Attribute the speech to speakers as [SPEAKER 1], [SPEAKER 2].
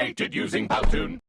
[SPEAKER 1] created using Powtoon.